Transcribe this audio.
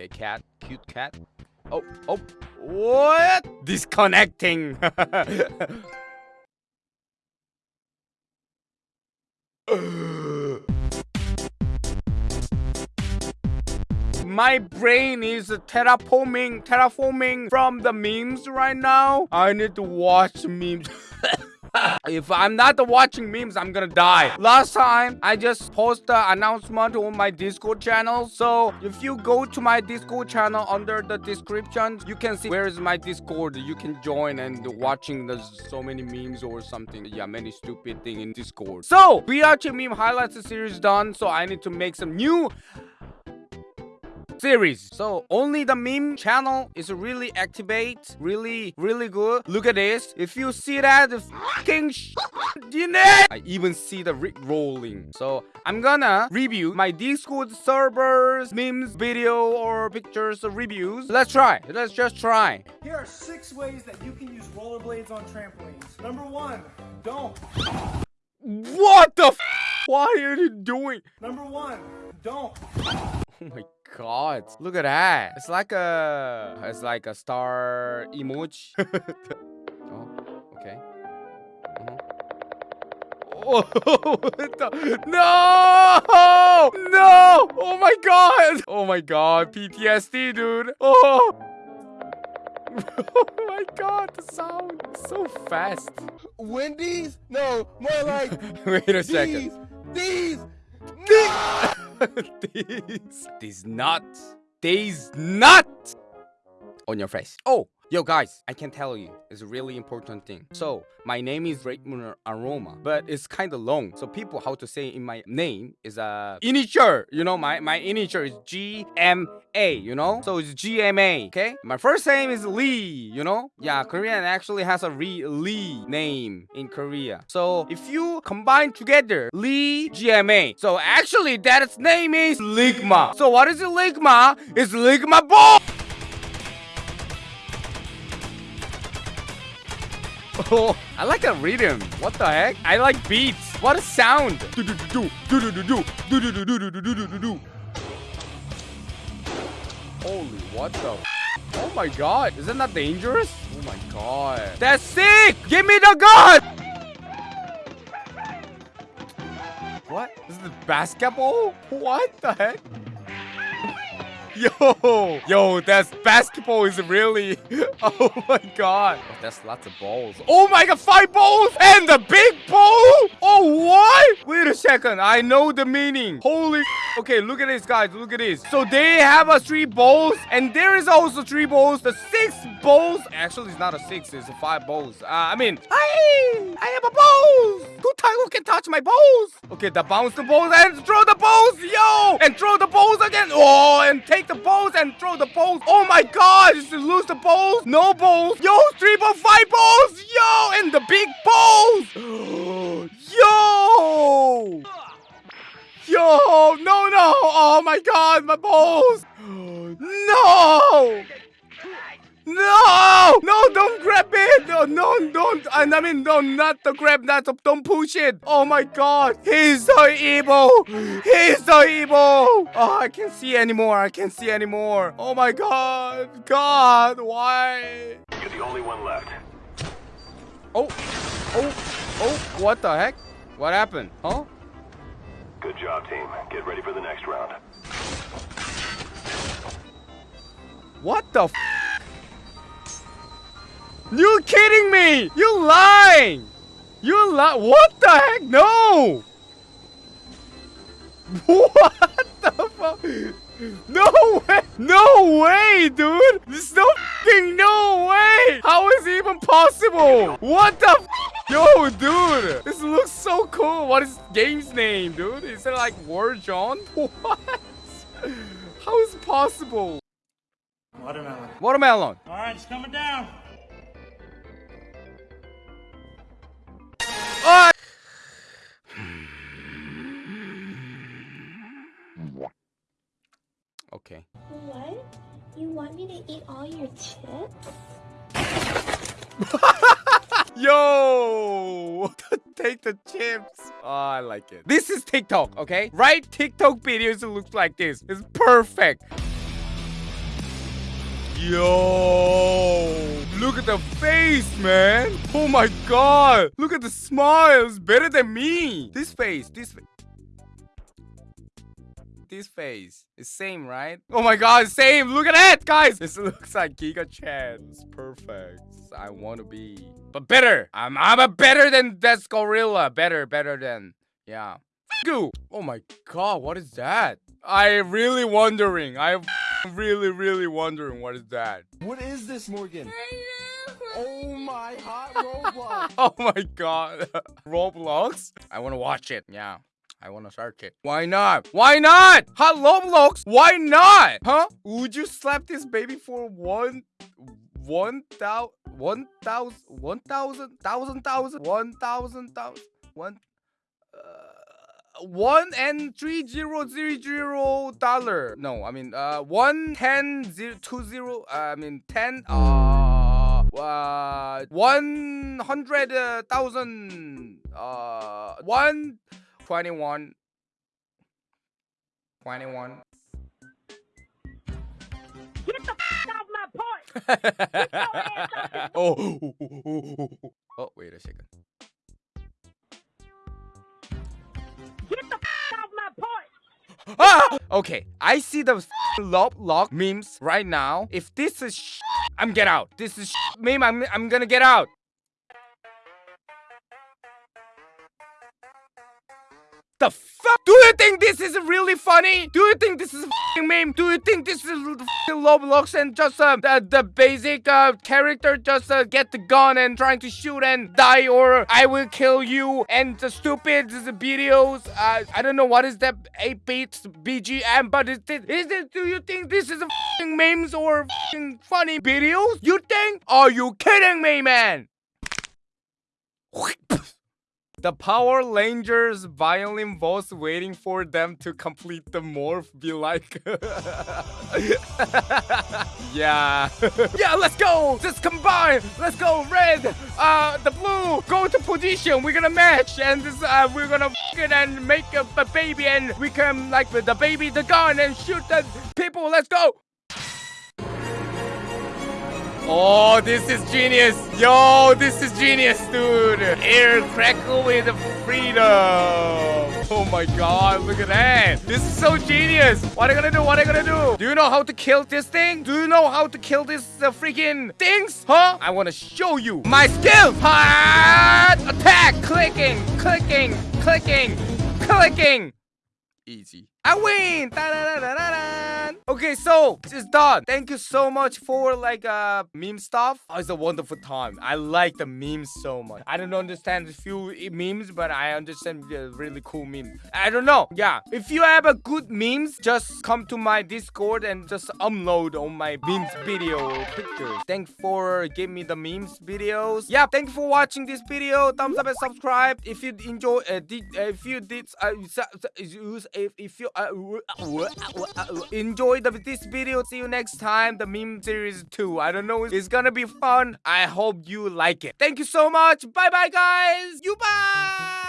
Okay, cat. Cute cat. Oh, oh. What? Disconnecting. My brain is terraforming, terraforming from the memes right now. I need to watch memes. if I'm not watching memes, I'm gonna die. Last time, I just post the announcement on my Discord channel. So if you go to my Discord channel under the description, you can see where is my Discord. You can join and watching the so many memes or something. Yeah, many stupid thing in Discord. So, BRT meme highlights series done. So I need to make some new series. So only the meme channel is really activate, really, really good. Look at this. If you see that, the fucking in it. I even see the Rick rolling. So I'm gonna review my Discord servers, memes, video, or pictures reviews. Let's try. Let's just try. Here are six ways that you can use rollerblades on trampolines. Number one, don't. What the Why are you doing? Number one, don't. Oh my god. Look at that. It's like a it's like a star emoji. oh, okay. Uh-huh. Oh, the... no! No! Oh my god! Oh my god, PTSD, dude. Oh! oh my god, the sound so fast. Wendy's? No, more like Wait a second. These, these, these. These these nuts. These nuts. On your face. Oh Yo guys, I can tell you, it's a really important thing. So, my name is Raymond Aroma, but it's kind of long. So people how to say in my name is a uh, initial, you know, my, my initial is G-M-A, you know? So it's G-M-A, okay? My first name is Lee, you know? Yeah, Korean actually has a Re Lee name in Korea. So if you combine together, Lee, G-M-A. So actually that name is Ligma. So what is Ligma? It's Ligma Ball! Oh, I like a rhythm. What the heck? I like beats. What a sound. Holy, what the? Oh my god. Isn't that dangerous? Oh my god. That's sick. Give me the gun. What? This is basketball? What the heck? Yo, yo, that's basketball is really. Oh my god. Oh, that's lots of balls. Oh my god, five balls and the big ball. Oh what? Wait a second. I know the meaning. Holy. Okay, look at this, guys. Look at this. So they have a three balls, and there is also three balls. The six balls. Actually, it's not a six. It's a five balls. Uh, I mean, I, I have a balls. Can touch my balls? Okay, the bounce the balls and throw the balls, yo, and throw the balls again. Oh, and take the balls and throw the balls. Oh my God, just lose the balls. No balls. Yo, three ball, five balls. Yo, and the big balls. yo. Yo, no, no. Oh my God, my balls. No. No! No, don't grab it! No, no, don't! I mean, no, not to grab that. Don't push it! Oh my god! He's so evil! He's so evil! Oh, I can't see anymore. I can't see anymore. Oh my god! God, why? You're the only one left. Oh, oh, oh, what the heck? What happened? Huh? Good job, team. Get ready for the next round. What the you kidding me? You lying? You lie? What the heck? No! What the fuck? No way! No way, dude! There's no fucking no way! How is it even possible? What the Yo, dude! This looks so cool. What is game's name, dude? Is it like War John? What? How is it possible? Watermelon. Watermelon. Alright, it's coming down. Eat all your chips? Yo! Take the chips. Oh, I like it. This is TikTok, okay? Right? TikTok videos look like this. It's perfect. Yo, look at the face, man. Oh my god. Look at the smile. It's better than me. This face, this face. This face is same, right? Oh my god, same. Look at that, guys. This looks like Giga Chad. It's perfect. I want to be, but better. I'm I'm a better than this gorilla. Better, better than yeah. Oh my god, what is that? I really wondering. I really, really wondering what is that. What is this, Morgan? Oh my hot Roblox. Oh my god. Roblox? I want to watch it. Yeah. I want to search it. Why not? Why not? Hello, Roblox? Why not? Huh? Would you slap this baby for one, one thousand, one thousand, one thousand, thousand, thousand, one thousand, thousand, one, uh, one One. and three zero zero zero dollar. No, I mean, uh, one ten zero two zero. Uh, I mean, ten. Uh, uh, one hundred uh, thousand. Uh, one. 21 21 Get the f off my porch! oh, oh, wait a second. Get the f off my porch! Ah! Okay, I see the lob lock memes right now. If this is sh I'm get out. This is sh meme. I'm I'm gonna get out. The fuck? Do you think this is really funny? Do you think this is a meme? Do you think this is fing Roblox and just uh, the, the basic uh, character just uh, get the gun and trying to shoot and die or I will kill you and the stupid videos? Uh, I don't know what is that 8-bit BGM, but is this, is this, do you think this is a memes or funny videos? You think? Are you kidding me, man? The Power Rangers violin boss waiting for them to complete the morph be like Yeah. Yeah let's go! Just combine! Let's go red! Uh the blue! Go to position! We're gonna match! And this, uh, we're gonna it and make a, a baby and we can like the baby the gun and shoot the people! Let's go Oh, this is genius. Yo, this is genius, dude. Air crackle with freedom. Oh my god, look at that. This is so genius. What are you gonna do? What are you gonna do? Do you know how to kill this thing? Do you know how to kill this uh, freaking things? Huh? I wanna show you my skill. Hot attack. Clicking, clicking, clicking, clicking. Easy. I win! Okay, so it's done. Thank you so much for like uh meme stuff. Oh, it's a wonderful time. I like the memes so much. I don't understand a few memes, but I understand the really cool memes. I don't know. Yeah, if you have a good memes, just come to my Discord and just upload on my memes video pictures. Thanks for giving me the memes videos. Yeah, thank you for watching this video. Thumbs up and subscribe if you enjoy. Uh, did, uh, if you did, uh, if you. Uh, uh, uh, uh enjoy the, this video. See you next time. The meme series 2. I don't know. It's gonna be fun. I hope you like it. Thank you so much. Bye bye, guys. You bye.